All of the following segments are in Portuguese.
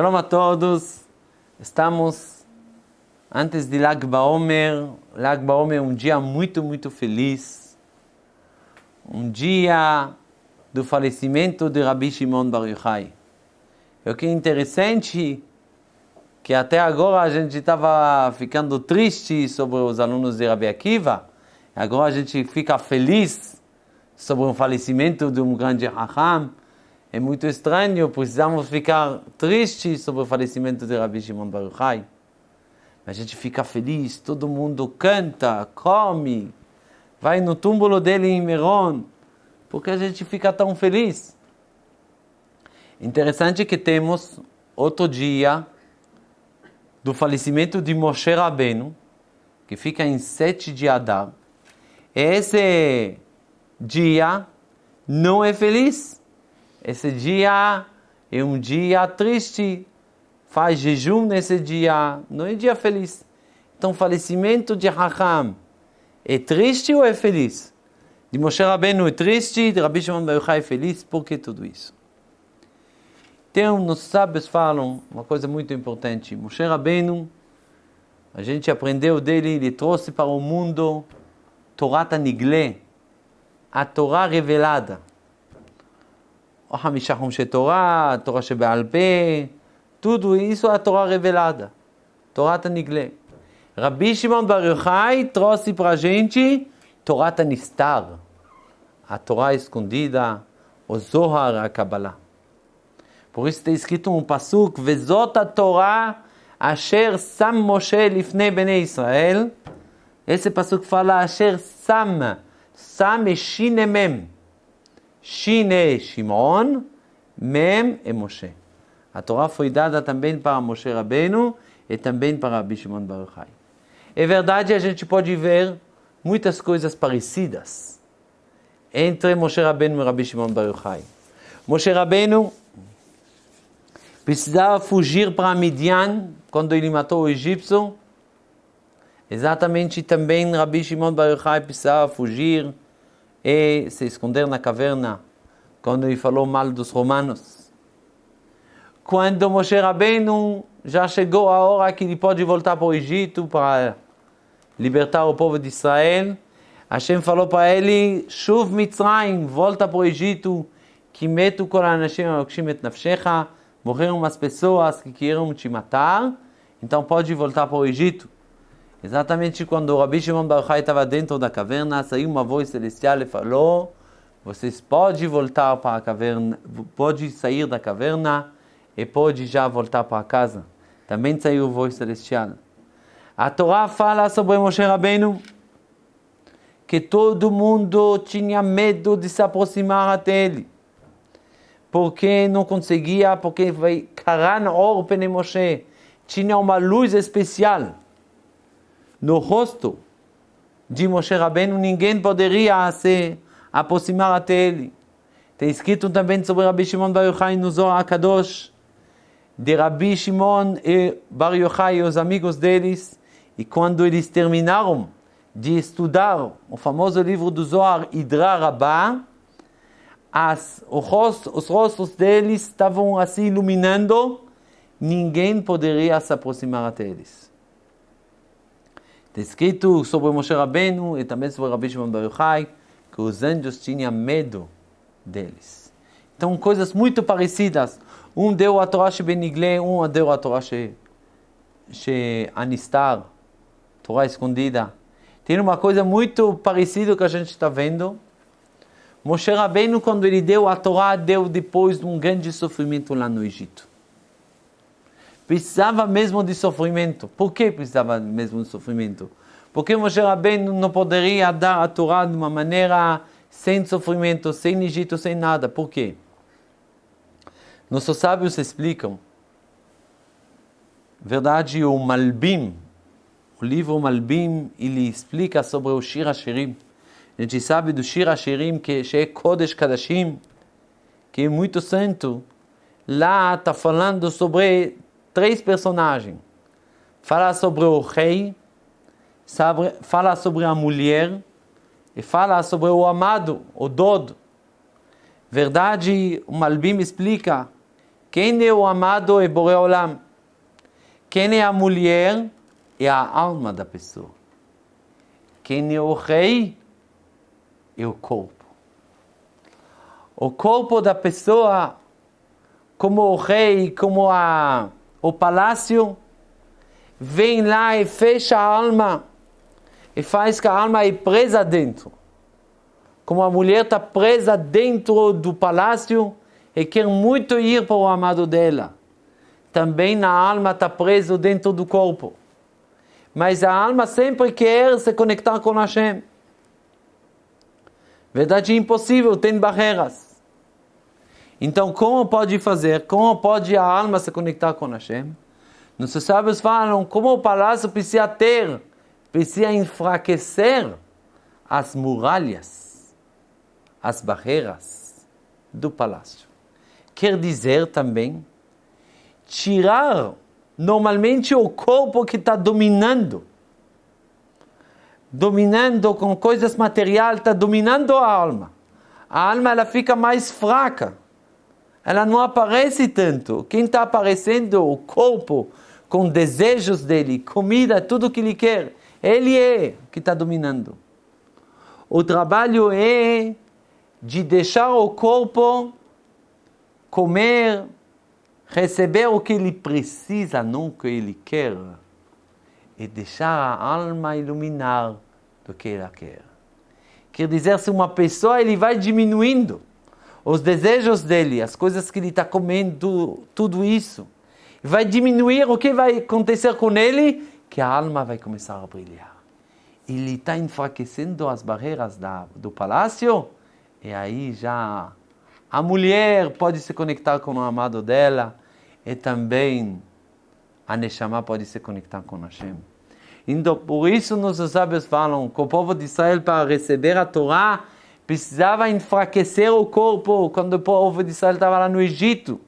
Shalom a todos. Estamos antes de Lag Baomer. Lag Baomer é um dia muito, muito feliz. Um dia do falecimento de Rabbi Shimon Bar Yochai. O que é interessante que até agora a gente estava ficando triste sobre os alunos de Rabbi Akiva. Agora a gente fica feliz sobre o falecimento de um grande Raham é muito estranho, precisamos ficar tristes sobre o falecimento de Rabbi Shimon Baruchai. A gente fica feliz, todo mundo canta, come, vai no túmulo dele em Meron, porque a gente fica tão feliz. Interessante que temos outro dia do falecimento de Moshe Rabbeinu, que fica em 7 de Adar. Esse dia não é feliz esse dia é um dia triste, faz jejum nesse dia, não é dia feliz. Então, falecimento de Raham é triste ou é feliz? De Moshe Rabbeinu é triste, de Rabbi Shimon Bar é feliz, por que tudo isso? Então, os sábios falam uma coisa muito importante. Moshe Rabbeinu, a gente aprendeu dele, ele trouxe para o mundo Torah Nigle, a Torá revelada. או חמישה חומשי תורה, תורה שבעל פה, תודו איסו התורה רבלדה, תורת הנגלה. רבי שמעון בר יוחאי, טרוסי פרז'ינצ'י, תורת הנסתר. התורה איסקונדידה, או זוהר הקבלה. Por isso está escrito um התורה אשר שם משה לפני בני ישראל. איזה פסוק Israel. Esse שם, fala asher sam. Shin é Shimon, Mem é Moshe. A Torá foi dada também para Moshe Rabbeinu e também para Rabbi Shimon Baruchai. É verdade, a gente pode ver muitas coisas parecidas entre Moshe Rabbeinu e Rabbi Shimon Baruchai. Moshe Rabbeinu precisava fugir para Midian quando ele matou o egípcio. Exatamente também Rabbi Shimon Baruchai precisava fugir e se esconder na caverna quando ele falou mal dos romanos. Quando Moshe Rabbeinu já chegou a hora que ele pode voltar para o Egito para libertar o povo de Israel, Hashem falou para ele, Shuv Mitzrayim, volta para o Egito, que metu kol anashim et nafshecha, morreram umas pessoas que queriam te matar, então pode voltar para o Egito. Exatamente quando Rabi Shimon Bar estava dentro da caverna, saiu uma voz celestial e falou: Vocês podem voltar para a caverna, pode sair da caverna e pode já voltar para casa. Também saiu voz celestial. A Torá fala sobre Moshe Rabbeinu que todo mundo tinha medo de se aproximar até ele. Porque não conseguia, porque vai Karan Or Pene Moshe. Tinha uma luz especial no rosto de Moshe Rabbeinu, ninguém poderia se aproximar até ele. Tem escrito também sobre Rabbi Shimon Bar Yochai no Zohar Kadosh, de Rabbi Shimon e Bar Yochai e os amigos deles, e quando eles terminaram de estudar o famoso livro do Zohar Idra Rabbah, as, os rostos deles estavam assim iluminando, ninguém poderia se aproximar até eles. Está escrito sobre Moshe Rabbeinu e também sobre Rabbi Shimon Bar Yochai que os anjos tinham medo deles. Então, coisas muito parecidas. Um deu a Torá Shebenigle, um deu a Torá Anistar, Torá escondida. Tem uma coisa muito parecida que a gente está vendo. Moshe Rabbeinu, quando ele deu a Torá, deu depois de um grande sofrimento lá no Egito precisava mesmo de sofrimento. Por que precisava mesmo de sofrimento? Porque Moshe Rabbeinu não poderia dar a Torá de uma maneira sem sofrimento, sem Egito, sem nada. Por quê? Nossos sábios explicam. Verdade, o Malbim, o livro Malbim, ele explica sobre o Shir Hashirim. A gente sabe do Shir Hashirim, que é Kodesh Kadashim, que é muito santo. Lá está falando sobre três personagens. Fala sobre o rei, fala sobre a mulher e fala sobre o amado, o dodo. Verdade, o Malbim explica Quem é o amado é Boreolam. Quem é a mulher é a alma da pessoa. Quem é o rei é o corpo. O corpo da pessoa, como o rei, como a, o palácio, vem lá e fecha a alma e faz que a alma é presa dentro. Como a mulher está presa dentro do palácio e quer muito ir para o amado dela. Também na alma está preso dentro do corpo. Mas a alma sempre quer se conectar com Hashem. Verdade impossível, tem barreiras. Então, como pode fazer? Como pode a alma se conectar com Hashem? Nossos sábios falam como o palácio precisa ter, precisa enfraquecer as muralhas, as barreiras do palácio. Quer dizer também tirar normalmente o corpo que está dominando, dominando com coisas materiais, está dominando a alma. A alma ela fica mais fraca, ela não aparece tanto. Quem está aparecendo, o corpo, com desejos dele, comida, tudo que ele quer, ele é que está dominando. O trabalho é de deixar o corpo comer, receber o que ele precisa, não o que ele quer, e deixar a alma iluminar do que ela quer. Quer dizer, se uma pessoa ele vai diminuindo os desejos dele, as coisas que ele está comendo, tudo isso, vai diminuir, o que vai acontecer com ele? Que a alma vai começar a brilhar. Ele está enfraquecendo as barreiras da, do palácio, e aí já a mulher pode se conectar com o amado dela e também a Neshama pode se conectar com Hashem. Então, por isso nossos sábios falam que o povo de Israel, para receber a Torá, precisava enfraquecer o corpo quando o povo de Israel estava lá no Egito.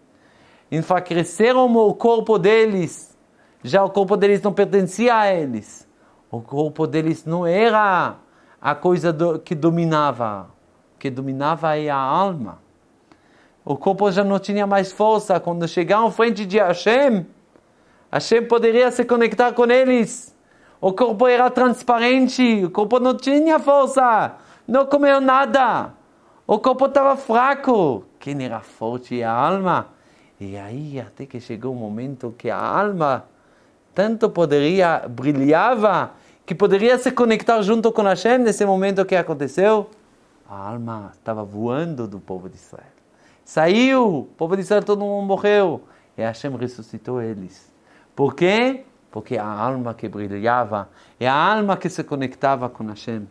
Enfraqueceram o corpo deles. Já o corpo deles não pertencia a eles. O corpo deles não era a coisa do, que dominava. O que dominava é a alma. O corpo já não tinha mais força. Quando chegaram frente de Hashem, Hashem poderia se conectar com eles. O corpo era transparente, o corpo não tinha força, não comeu nada. O corpo estava fraco. Quem era forte é a alma. E aí, até que chegou o um momento que a alma tanto poderia, brilhava, que poderia se conectar junto com Hashem. Nesse momento, que aconteceu? A alma estava voando do povo de Israel. Saiu, o povo de Israel todo mundo morreu. E Hashem ressuscitou eles. Por quê? Porque a alma que brilhava é a alma que se conectava com Hashem.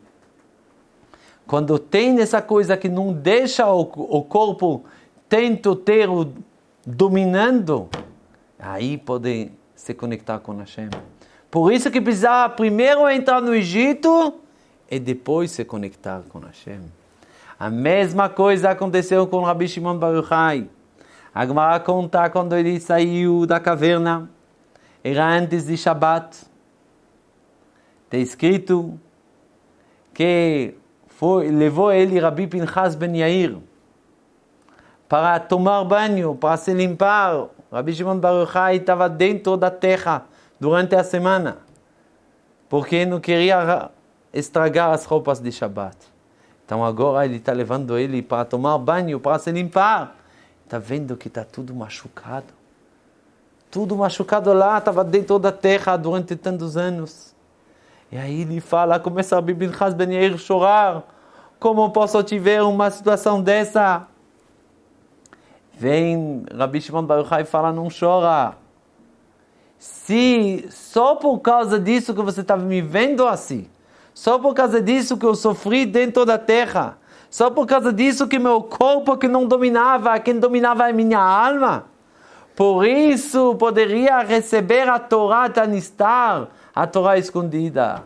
Quando tem essa coisa que não deixa o, o corpo tento ter o dominando, aí pode se conectar com Hashem. Por isso que precisava primeiro entrar no Egito e depois se conectar com Hashem. A mesma coisa aconteceu com Rabbi Shimon Bar Yochai. A Gemara conta quando ele saiu da caverna, era antes de Shabbat. Está escrito que foi, levou ele Rabbi Pinchas Ben Yair para tomar banho, para se limpar. Rabbi Shimon Bar Yochai estava dentro da terra durante a semana, porque não queria estragar as roupas de Shabbat. Então agora ele está levando ele para tomar banho, para se limpar. Está vendo que está tudo machucado. Tudo machucado lá, estava dentro da terra durante tantos anos. E aí ele fala, começa a Bibin Ben Yair chorar. Como posso tiver uma situação dessa? Vem Rabi Shimon Baruch e fala, não chora. Se só por causa disso que você estava me vendo assim, só por causa disso que eu sofri dentro da terra. Só por causa disso que meu corpo que não dominava, quem dominava é minha alma. Por isso poderia receber a Torá Tanistar, a Torá escondida.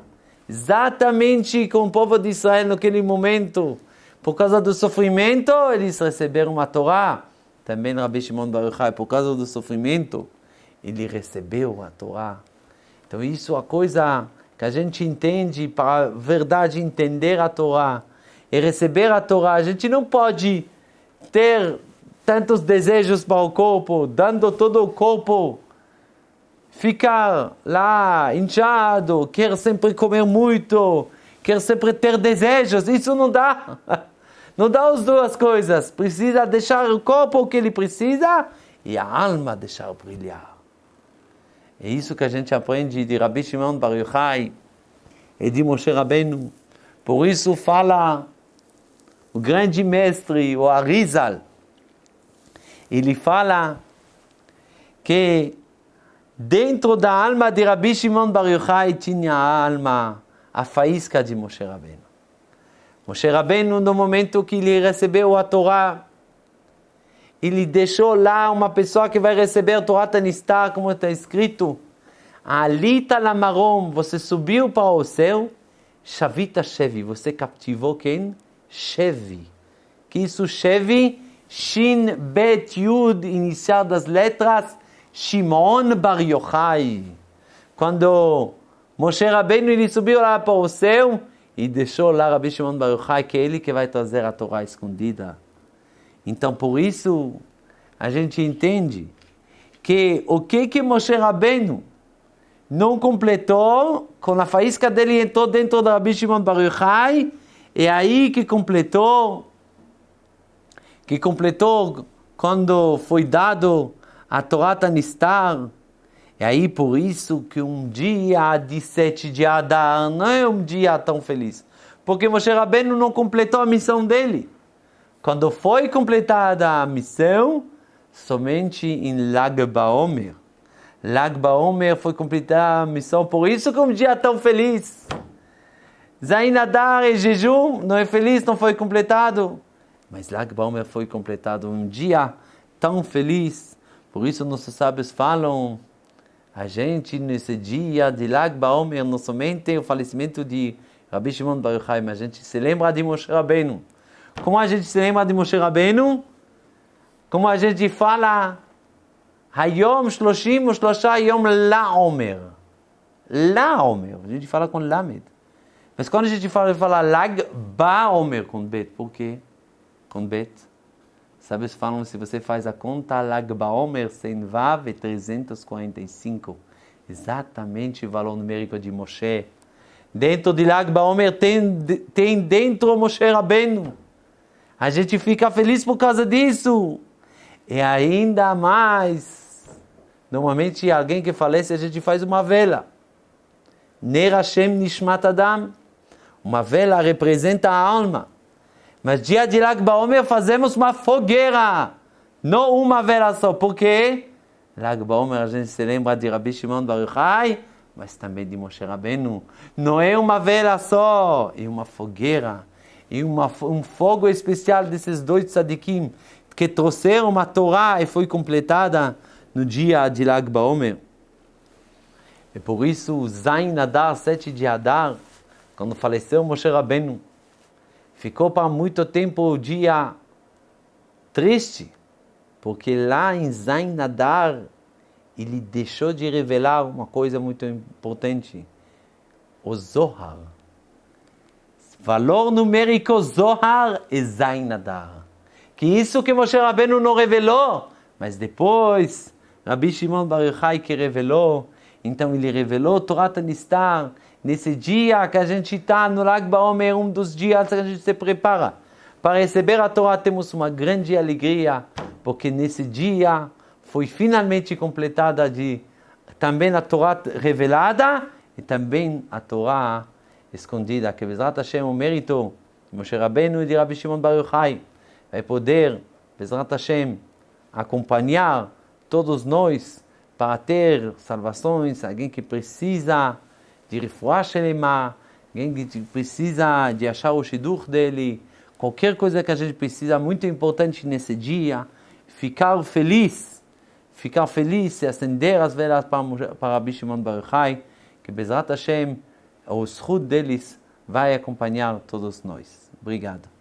Exatamente com o povo de Israel naquele momento. Por causa do sofrimento, eles receberam a Torá. Também Rabbi Shimon Baruch por causa do sofrimento, ele recebeu a Torá. Então isso é a coisa que a gente entende para a verdade entender a Torá e receber a Torá. A gente não pode ter tantos desejos para o corpo, dando todo o corpo, ficar lá inchado, quer sempre comer muito, quer sempre ter desejos, isso não dá. Não dá as duas coisas. Precisa deixar o corpo o que ele precisa e a alma deixar brilhar. É isso que a gente aprende de Rabbi Shimon Bar Yochai e de Moshe Rabbeinu. Por isso fala o grande mestre, o Arizal, ele fala que dentro da alma de Rabbi Shimon Bar Yochai tinha a alma, a faísca de Moshe Rabbeinu. Moshe Rabbeinu, no momento que ele recebeu a Torá, ele deixou lá uma pessoa que vai receber a Torá Tanistar, como está escrito, Alita Lamarom, você subiu para o céu, Shavita Shevi, você captivou quem? Shevi. Que isso, Shevi? Shin Bet Yud, inicial das letras, Shimon Bar Yochai. Quando Moshe Rabbeinu ele subiu lá para o céu e deixou lá Rabbi Shimon Bar Yochai, que é ele que vai trazer a Torá escondida. Então, por isso, a gente entende que o que que Moshe Rabbeinu não completou, com a faísca dele entrou dentro da Rabbi Shimon Bar Yochai, é aí que completou, que completou quando foi dado a Torá Tanistar. É aí por isso que um dia de sete de Adar não é um dia tão feliz. Porque Moshe Rabbeinu não completou a missão dele. Quando foi completada a missão, somente em Lag Baomer. Lag Baomer foi completada a missão, por isso que um dia tão feliz. Zain Adar e jejum não é feliz, não foi completado. Mas Lag Baomer foi completado um dia tão feliz. Por isso nossos sábios falam, a gente nesse dia de Lag Baomer não somente o falecimento de Rabbi Shimon Bar Yochai, mas a gente se lembra de Moshe Rabbeinu. Como a gente se lembra de Moshe Rabbeinu? Como a gente fala, Hayom Shloshim Shlosha Yom La Omer. La Omer. A gente fala com Lamed. Mas quando a gente fala, fala Lag Ba Omer com Bet. Por quê? Com Bet. Sabe, falam, se você faz a conta, Lag Ba Omer sem Vav é 345. Exatamente o valor numérico de Moshe. Dentro de Lag Ba Omer tem, tem dentro Moshe Rabbeinu. A gente fica feliz por causa disso. E ainda mais, normalmente alguém que falece, a gente faz uma vela. Ner Hashem Nishmat Adam. Uma vela representa a alma. Mas dia de Lag Baomer fazemos uma fogueira. Não uma vela só. Por quê? Lag Baomer a gente se lembra de Rabbi Shimon Bar Yochai, mas também de Moshe Rabbeinu. Não é uma vela só, é uma fogueira e uma, um fogo especial desses dois tzadikim que trouxeram uma Torá e foi completada no dia de Lag Baomer. E por isso, Zain Adar, sete de Adar, quando faleceu Moshe Rabbeinu, ficou para muito tempo o dia triste, porque lá em Zain Adar, ele deixou de revelar uma coisa muito importante, o Zohar. Valor numérico Zohar e Zain Adar. Que isso que Moshe Rabbeinu não revelou, mas depois Rabbi Shimon Bar Yochai que revelou, então ele revelou Torah Tanistar, nesse dia que a gente está no Lag Baomer, um dos dias que a gente se prepara. Para receber a Torá, temos uma grande alegria, porque nesse dia foi finalmente completada de também a Torá revelada e também a Torá escondida, que Bezrat Hashem, o mérito de Moshe Rabbeinu e de Rabbi Shimon Bar Yochai, vai poder, Bezrat Hashem, acompanhar todos nós para ter salvações, alguém que precisa de refuah shelema, alguém que precisa de achar o shidur dele, qualquer coisa que a gente precisa, muito importante nesse dia, ficar feliz, ficar feliz e acender as velas para, para Rabbi Shimon Bar Yochai, que Bezrat Hashem, o escudo deles vai acompanhar todos nós. Obrigado.